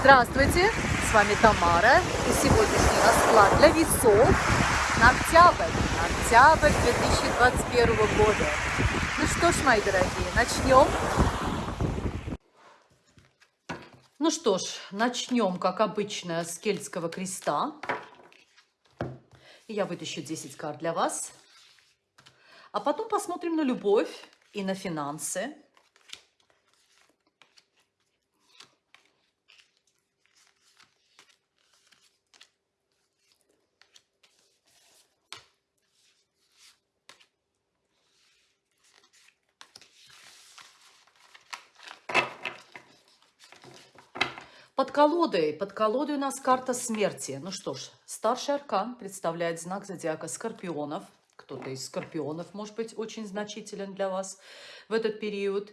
Здравствуйте, с вами Тамара и сегодняшний расклад для весов на октябрь, на октябрь 2021 года. Ну что ж, мои дорогие, начнем. Ну что ж, начнем, как обычно, с кельтского креста. Я вытащу 10 карт для вас. А потом посмотрим на любовь и на финансы. Под колодой, под колодой у нас карта смерти. Ну что ж, старший аркан представляет знак зодиака Скорпионов. Кто-то из Скорпионов может быть очень значителен для вас в этот период.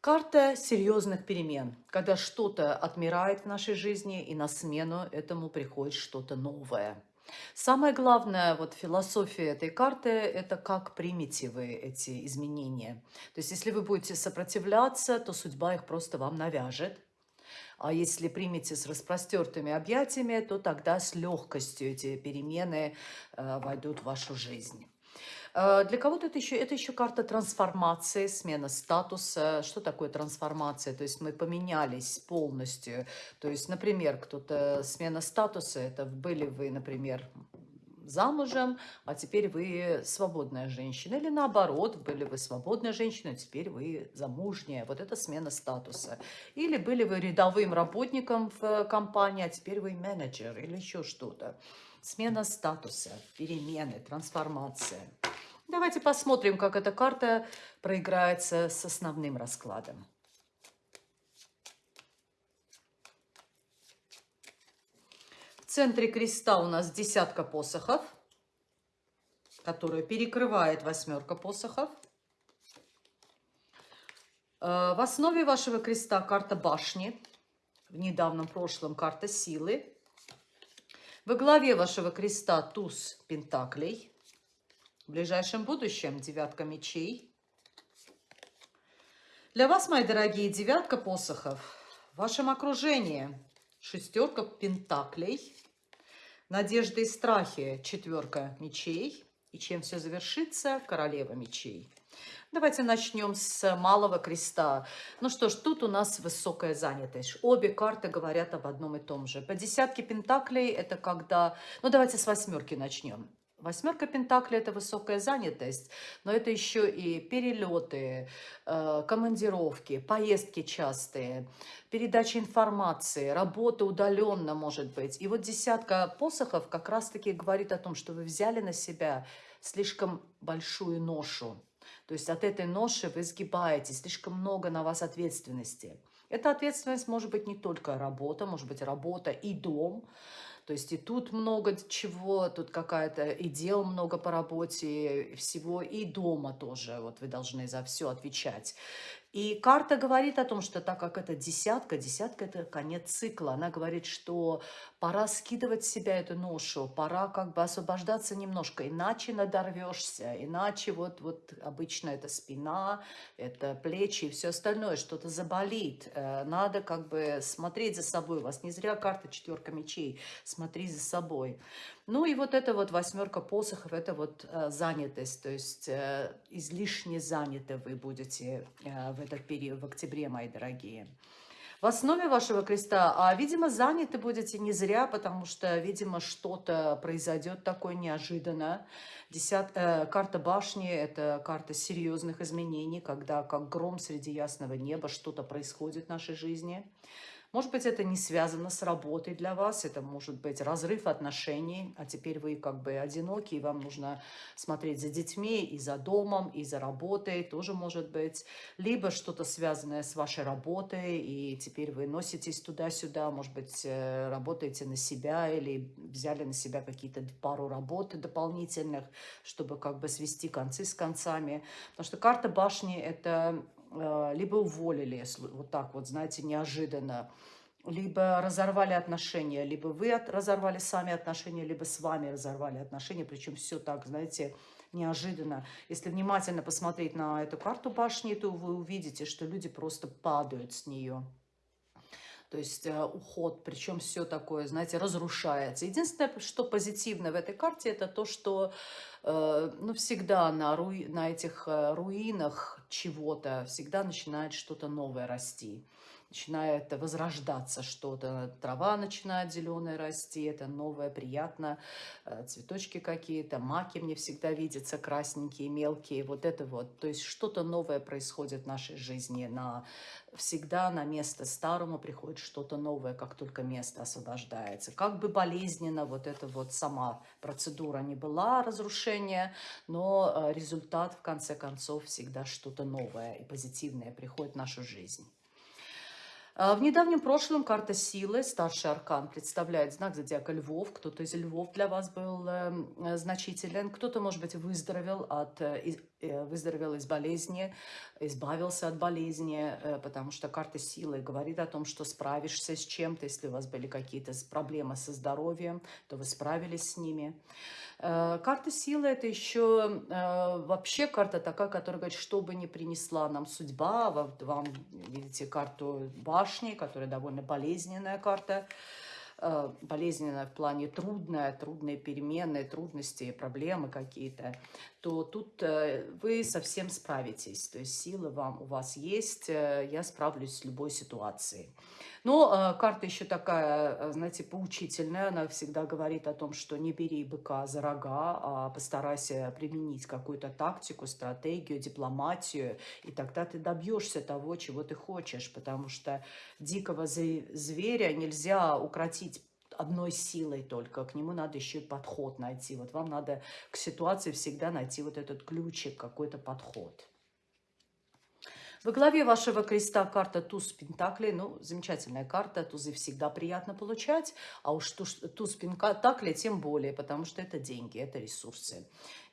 Карта серьезных перемен, когда что-то отмирает в нашей жизни, и на смену этому приходит что-то новое. Самое главное, вот философия этой карты, это как примете вы эти изменения. То есть, если вы будете сопротивляться, то судьба их просто вам навяжет. А если примете с распростертыми объятиями, то тогда с легкостью эти перемены э, войдут в вашу жизнь. Э, для кого-то это еще, это еще карта трансформации, смена статуса. Что такое трансформация? То есть мы поменялись полностью. То есть, например, кто-то смена статуса, это были вы, например, замужем, а теперь вы свободная женщина. Или наоборот, были вы свободная женщина, а теперь вы замужняя. Вот это смена статуса. Или были вы рядовым работником в компании, а теперь вы менеджер или еще что-то. Смена статуса, перемены, трансформация. Давайте посмотрим, как эта карта проиграется с основным раскладом. Центре креста у нас десятка посохов, которая перекрывает восьмерка посохов. Э, в основе вашего креста карта башни, в недавнем прошлом карта силы. Во главе вашего креста туз пентаклей. В ближайшем будущем девятка мечей. Для вас, мои дорогие, девятка посохов в вашем окружении шестерка пентаклей. Надежды и страхи – четверка мечей. И чем все завершится – королева мечей. Давайте начнем с малого креста. Ну что ж, тут у нас высокая занятость. Обе карты говорят об одном и том же. По десятке пентаклей это когда... Ну давайте с восьмерки начнем. Восьмерка Пентаклей – это высокая занятость, но это еще и перелеты, э, командировки, поездки частые, передача информации, работа удаленно, может быть. И вот десятка посохов как раз-таки говорит о том, что вы взяли на себя слишком большую ношу. То есть от этой ноши вы сгибаетесь, слишком много на вас ответственности. Эта ответственность может быть не только работа, может быть работа и дом, то есть и тут много чего, тут какая-то и дел много по работе, всего, и дома тоже. Вот вы должны за все отвечать. И карта говорит о том, что так как это десятка, десятка – это конец цикла, она говорит, что пора скидывать с себя эту ношу, пора как бы освобождаться немножко, иначе надорвешься, иначе вот, вот обычно это спина, это плечи и все остальное, что-то заболит. Э, надо как бы смотреть за собой, у вас не зря карта четверка мечей, смотри за собой. Ну и вот это вот восьмерка посохов, это вот э, занятость, то есть э, излишне заняты вы будете в этот период, в октябре, мои дорогие. В основе вашего креста, а, видимо, заняты будете не зря, потому что, видимо, что-то произойдет такое неожиданно. Десят, э, карта башни – это карта серьезных изменений, когда как гром среди ясного неба что-то происходит в нашей жизни. Может быть, это не связано с работой для вас, это может быть разрыв отношений, а теперь вы как бы одиноки, и вам нужно смотреть за детьми и за домом, и за работой, тоже может быть. Либо что-то связанное с вашей работой, и теперь вы носитесь туда-сюда, может быть, э, работаете на себя или взяли на себя какие-то пару работ дополнительных, чтобы как бы свести концы с концами. Потому что карта башни – это либо уволили, вот так вот, знаете, неожиданно, либо разорвали отношения, либо вы разорвали сами отношения, либо с вами разорвали отношения, причем все так, знаете, неожиданно. Если внимательно посмотреть на эту карту башни, то вы увидите, что люди просто падают с нее. То есть э, уход, причем все такое, знаете, разрушается. Единственное, что позитивно в этой карте, это то, что э, ну, всегда на, руи, на этих э, руинах чего-то всегда начинает что-то новое расти начинает возрождаться что-то, трава начинает зеленая расти, это новое, приятно, э, цветочки какие-то, маки мне всегда видятся красненькие, мелкие, вот это вот. То есть что-то новое происходит в нашей жизни, на, всегда на место старому приходит что-то новое, как только место освобождается. Как бы болезненно вот эта вот сама процедура не была, разрушения, но э, результат в конце концов всегда что-то новое и позитивное приходит в нашу жизнь. А, в недавнем прошлом карта силы, старший аркан, представляет знак зодиака львов. Кто-то из львов для вас был эм, э, значителен, кто-то, может быть, выздоровел, от, э, э, выздоровел из болезни, избавился от болезни, потому что карта силы говорит о том, что справишься с чем-то. Если у вас были какие-то проблемы со здоровьем, то вы справились с ними. Карта силы – это еще вообще карта такая, которая говорит, что бы ни принесла нам судьба. Вам, видите, карту башни, которая довольно болезненная карта. Э, болезненная в плане трудная, трудные перемены, трудности, проблемы какие-то, то тут вы совсем справитесь. То есть силы вам у вас есть, я справлюсь с любой ситуацией. Но э, карта еще такая, э, знаете, поучительная. Она всегда говорит о том, что не бери быка за рога, а постарайся применить какую-то тактику, стратегию, дипломатию, и тогда ты добьешься того, чего ты хочешь, потому что дикого зверя нельзя укротить одной силой только, к нему надо еще и подход найти. Вот вам надо к ситуации всегда найти вот этот ключик, какой-то подход. Во главе вашего креста карта туз пентаклей. Ну, замечательная карта. Тузы всегда приятно получать. А уж туз, туз пентаклей тем более, потому что это деньги, это ресурсы.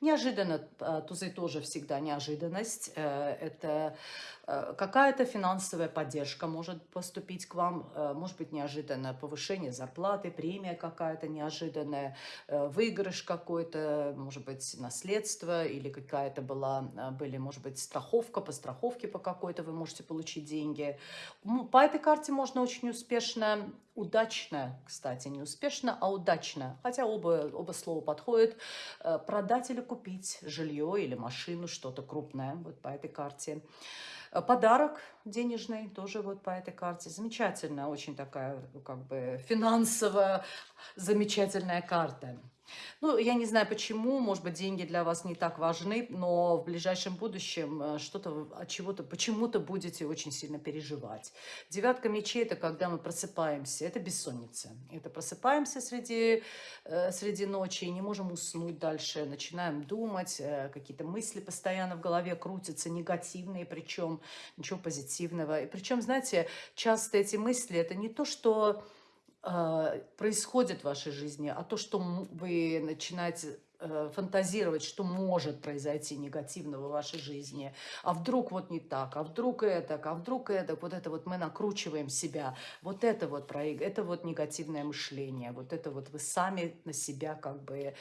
Неожиданно, а, тузы тоже всегда неожиданность. Э, это э, какая-то финансовая поддержка может поступить к вам. Э, может быть, неожиданное повышение зарплаты, премия какая-то неожиданная, выигрыш какой-то, может быть, наследство или какая-то была, были, может быть, страховка, по страховке по какой-то вы можете получить деньги. По этой карте можно очень успешно удачно, кстати, не успешно, а удачно, хотя оба, оба слова подходят, продать или купить жилье или машину, что-то крупное, вот по этой карте. Э, подарок денежный тоже вот по этой карте. Замечательная, очень такая, как бы, финансово замечательная карта. Ну, я не знаю почему, может быть, деньги для вас не так важны, но в ближайшем будущем э, что-то от чего-то, почему-то будете очень сильно переживать. Девятка мечей – это когда мы просыпаемся, это бессонница. Это просыпаемся среди, э, среди ночи и не можем уснуть дальше, начинаем думать, э, какие-то мысли постоянно в голове крутятся, негативные причем, ничего позитивного. И причем, знаете, часто эти мысли – это не то, что происходит в вашей жизни, а то, что вы начинаете э, фантазировать, что может произойти негативного в вашей жизни, а вдруг вот не так, а вдруг это, а вдруг это, вот это вот мы накручиваем себя, вот это вот, это вот негативное мышление, вот это вот вы сами на себя как бы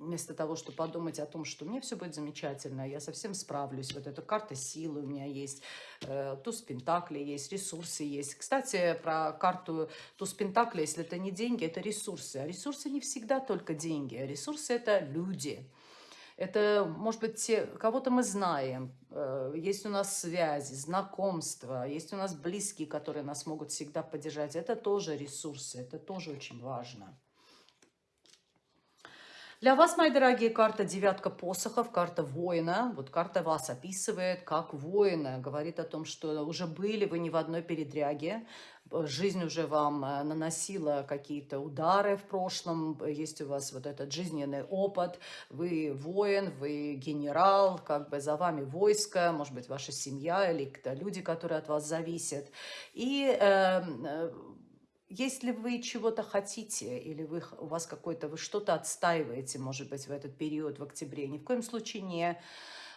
вместо того, чтобы подумать о том, что мне все будет замечательно, я совсем справлюсь, вот эта карта силы у меня есть, э, туз пентакли есть, ресурсы есть. Кстати, про карту туз пентакли, если это не деньги, это ресурсы. А ресурсы не всегда только деньги, а ресурсы это люди. Это, может быть, те, кого-то мы знаем, э, есть у нас связи, знакомства, есть у нас близкие, которые нас могут всегда поддержать. Это тоже ресурсы, это тоже очень важно. Для вас, мои дорогие, карта девятка посохов, карта воина. Вот карта вас описывает как воина. Говорит о том, что уже были вы не в одной передряге. Жизнь уже вам э, наносила какие-то удары в прошлом. Есть у вас вот этот жизненный опыт. Вы воин, вы генерал, как бы за вами войско, может быть, ваша семья или люди, которые от вас зависят. И эм, э, если вы чего-то хотите, или вы, у вас какой-то, вы что-то отстаиваете, может быть, в этот период, в октябре, ни в коем случае не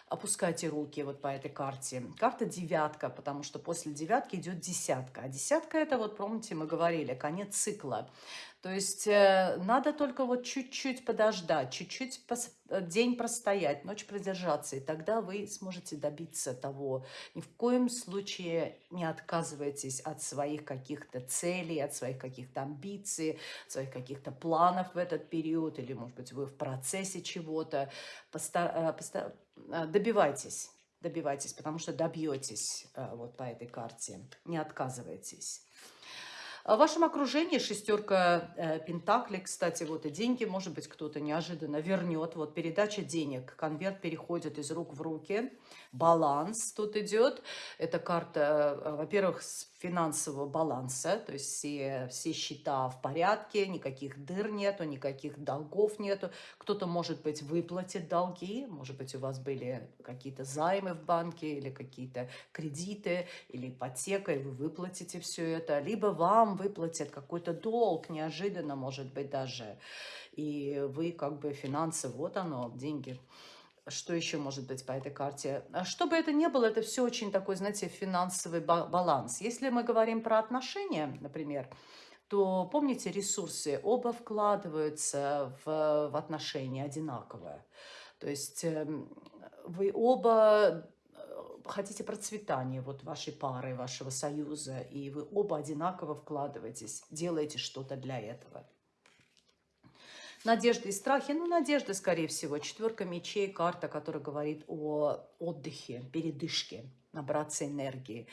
опускайте руки вот по этой карте. Карта девятка, потому что после девятки идет десятка. А десятка это, вот помните, мы говорили, конец цикла. То есть э, надо только вот чуть-чуть подождать, чуть-чуть э, день простоять, ночь продержаться, и тогда вы сможете добиться того. Ни в коем случае не отказывайтесь от своих каких-то целей, от своих каких-то амбиций, от своих каких-то планов в этот период, или, может быть, вы в процессе чего-то. Добивайтесь добивайтесь, потому что добьетесь вот по этой карте, не отказывайтесь. В вашем окружении шестерка э, пентаклей, кстати, вот и деньги, может быть, кто-то неожиданно вернет. Вот передача денег, конверт переходит из рук в руки, баланс тут идет. Это карта, э, во-первых, финансового баланса, то есть все, все счета в порядке, никаких дыр нету, никаких долгов нету. Кто-то, может быть, выплатит долги, может быть, у вас были какие-то займы в банке или какие-то кредиты или ипотека, и вы выплатите все это, либо вам выплатят какой-то долг, неожиданно, может быть, даже, и вы как бы финансы, вот оно, деньги – что еще может быть по этой карте? А что бы это ни было, это все очень такой, знаете, финансовый баланс. Если мы говорим про отношения, например, то помните ресурсы, оба вкладываются в, в отношения одинаково. То есть эм, вы оба э, хотите процветания вот вашей пары, вашего союза, и вы оба одинаково вкладываетесь, делаете что-то для этого. Надежды и страхи. Ну, надежда, скорее всего. Четверка мечей, карта, которая говорит о отдыхе, передышке, набраться энергии.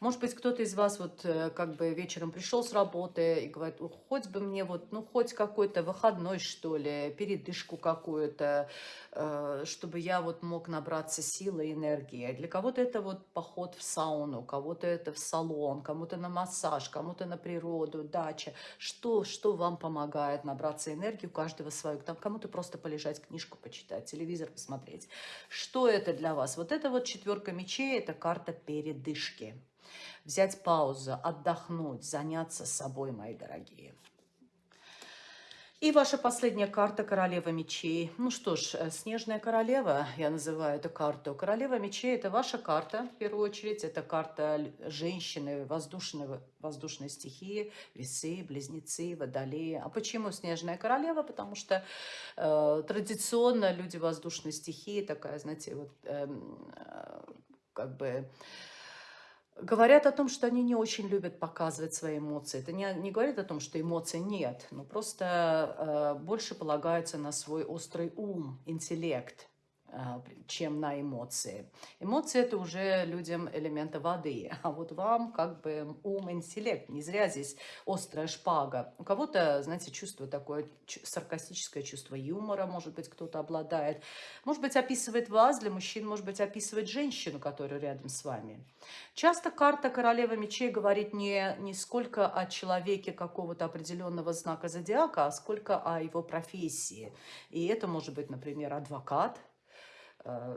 Может быть, кто-то из вас вот э, как бы вечером пришел с работы и говорит, хоть бы мне вот, ну, хоть какой-то выходной, что ли, передышку какую-то, э, чтобы я вот мог набраться силы и энергии. Для кого-то это вот поход в сауну, кого-то это в салон, кому-то на массаж, кому-то на природу, дача. Что, что вам помогает набраться энергии, у каждого свое. Кому-то просто полежать, книжку почитать, телевизор посмотреть. Что это для вас? Вот это вот четверка мечей, это карта передышки взять паузу, отдохнуть, заняться собой, мои дорогие. И ваша последняя карта Королева мечей. Ну что ж, э, Снежная королева, я называю эту карту. Королева мечей – это ваша карта, в первую очередь. Это карта женщины воздушной, воздушной стихии, весы, близнецы, водолеи. А почему Снежная королева? Потому что э, традиционно люди воздушной стихии, такая, знаете, вот э, как бы Говорят о том, что они не очень любят показывать свои эмоции. Это не, не говорит о том, что эмоций нет, но просто э, больше полагаются на свой острый ум, интеллект. А, чем на эмоции. Эмоции – это уже людям элемента воды, а вот вам как бы ум, интеллект. Не зря здесь острая шпага. У кого-то, знаете, чувство такое, саркастическое чувство юмора, может быть, кто-то обладает. Может быть, описывает вас, для мужчин, может быть, описывает женщину, которая рядом с вами. Часто карта королевы мечей говорит не, не сколько о человеке какого-то определенного знака зодиака, а сколько о его профессии. И это может быть, например, адвокат,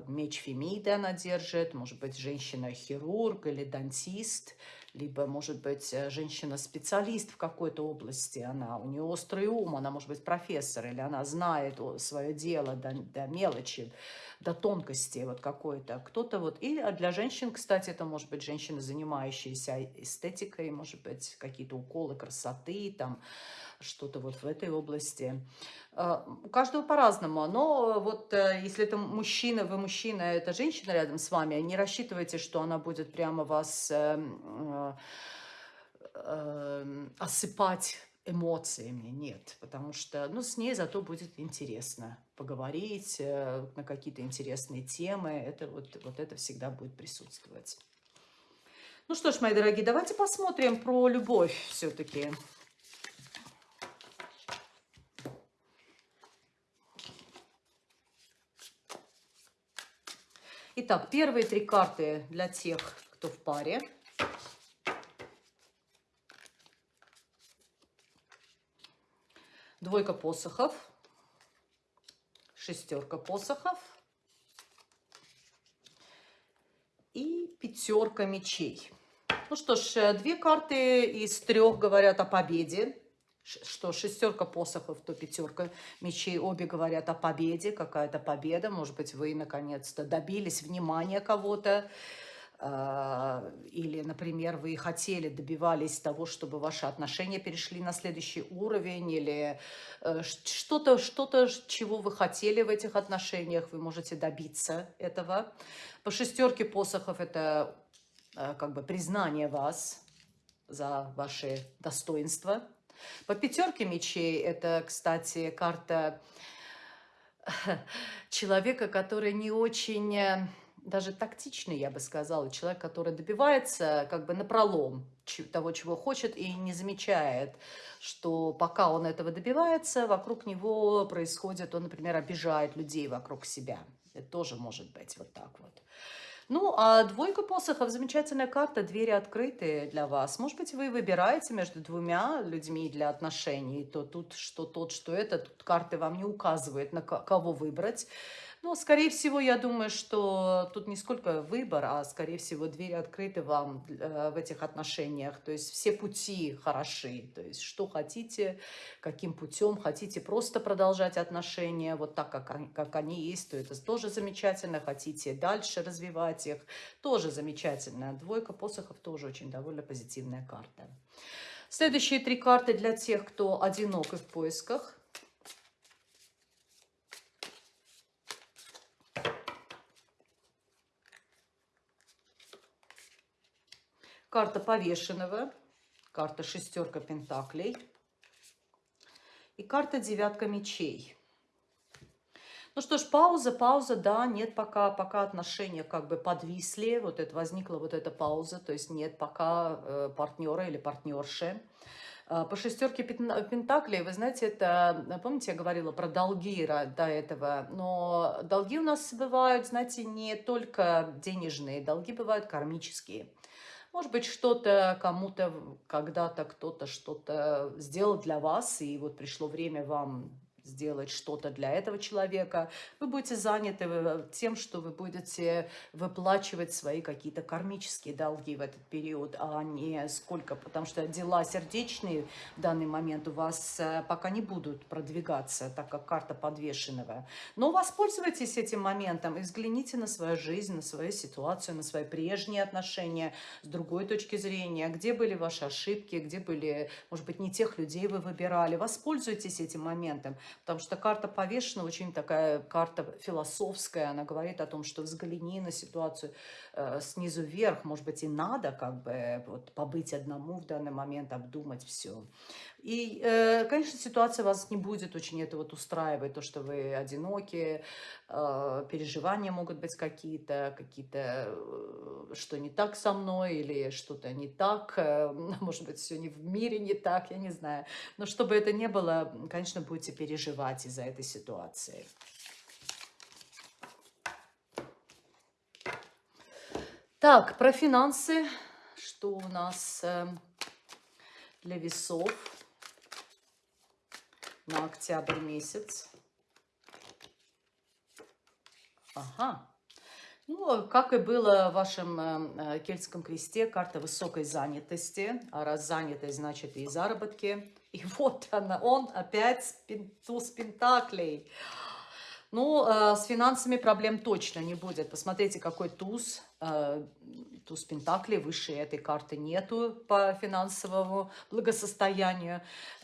меч Фемиды она держит, может быть, женщина-хирург или дантист, либо, может быть, э, женщина-специалист в какой-то области, она, у нее острый ум, она, может быть, профессор, или она знает свое дело до, до мелочи, до тонкости вот какой-то. Кто-то вот, и для женщин, кстати, это может быть женщина, занимающаяся эстетикой, может быть, какие-то уколы красоты, там, что-то вот в этой области. А, у каждого по-разному, но вот э, если это мужчина, вы мужчина, а это женщина рядом с вами, не рассчитывайте, что она будет прямо вас эм, э, э, осыпать эмоциями, нет, потому что, ну, с ней зато будет интересно поговорить на какие-то интересные темы, это вот, вот это всегда будет присутствовать. Ну что ж, мои дорогие, давайте посмотрим про любовь все-таки. Итак, первые три карты для тех, кто в паре. Двойка посохов, шестерка посохов и пятерка мечей. Ну что ж, э, две карты из трех говорят о победе. Что шестерка посохов, то пятерка мечей, обе говорят о победе, какая-то победа, может быть, вы наконец-то добились внимания кого-то, или, например, вы хотели, добивались того, чтобы ваши отношения перешли на следующий уровень, или э, что-то, что-то, чего вы хотели в этих отношениях, вы можете добиться этого. По шестерке посохов это э, как бы признание вас за ваши достоинства. По пятерке мечей это, кстати, карта человека, который не очень э, даже тактичный, я бы сказала, человек, который добивается как бы напролом того, чего хочет, и не замечает, что пока он этого добивается, вокруг него происходит, он, например, обижает людей вокруг себя. Это тоже может быть вот так вот. Ну, а двойка посохов – замечательная карта, двери открытые для вас. Может быть, вы выбираете между двумя людьми для отношений, то тут что тот, что это, тут карты вам не указывают, на кого выбрать. Но, скорее всего, я думаю, что тут не сколько выбор, а, скорее всего, двери открыты вам э, в этих отношениях. То есть все пути хороши. То есть что хотите, каким путем хотите просто продолжать отношения вот так, как они, как они есть, то это тоже замечательно. Хотите дальше развивать их, тоже замечательно. Двойка посохов тоже очень довольно позитивная карта. Следующие три карты для тех, кто одинок и в поисках. Карта повешенного, карта шестерка пентаклей и карта девятка мечей. Ну что ж, пауза, пауза, да, нет пока, пока отношения как бы подвисли, вот это возникла вот эта пауза, то есть нет пока э, партнера или партнерши. А, по шестерке пентаклей, вы знаете, это, помните, я говорила про долги до этого, но долги у нас бывают, знаете, не только денежные, долги бывают кармические. Может быть, что-то кому-то когда-то кто-то что-то сделал для вас, и вот пришло время вам сделать что-то для этого человека. Вы будете заняты э, тем, что вы будете выплачивать свои какие-то кармические долги в этот период, а не сколько, потому что дела сердечные в данный момент у вас э, пока не будут продвигаться, так как карта подвешенного. Но воспользуйтесь этим моментом и взгляните на свою жизнь, на свою ситуацию, на свои прежние отношения с другой точки зрения, где были ваши ошибки, где были, может быть, не тех людей вы выбирали. Воспользуйтесь этим моментом, Потому что карта повешена очень такая карта философская. Она говорит о том, что взгляни на ситуацию э, снизу вверх. Может быть, и надо как бы вот, побыть одному в данный момент, обдумать все. И, э, конечно, ситуация вас не будет очень это вот устраивать, то, что вы одиноки, э, переживания могут быть какие-то, какие-то, э, что не так со мной, или что-то не так, может быть, все не в мире не так, я не знаю. Но чтобы это не было, конечно, будете переживать из-за этой ситуации. Так, про финансы. Что у нас для весов? На октябрь месяц. Ага. Ну, как и было в вашем э, э, кельтском кресте, карта высокой занятости. А раз занятость, значит и заработки. И вот она, он опять туз пентаклей. Ну, э, с финансами проблем точно не будет. Посмотрите, какой туз туз Пентаклей, выше этой карты нету по финансовому благосостоянию.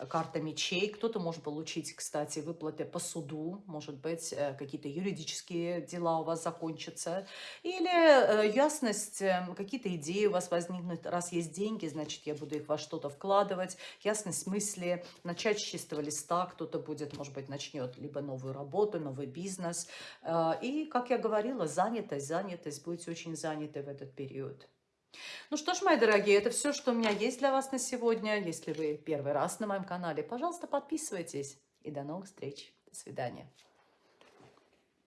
Карта мечей. Кто-то может получить, кстати, выплаты по суду. Может быть, э, какие-то юридические дела у вас закончатся. Или э, ясность, э, какие-то идеи у вас возникнут. Раз есть деньги, значит, я буду их во что-то вкладывать. Ясность мысли, начать с чистого листа. Кто-то будет, может быть, начнет либо новую работу, новый бизнес. И, как я говорила, занятость, занятость. Будете очень заняты в этот период. Ну что ж, мои дорогие, это все, что у меня есть для вас на сегодня. Если вы первый раз на моем канале, пожалуйста, подписывайтесь. И до новых встреч. До свидания.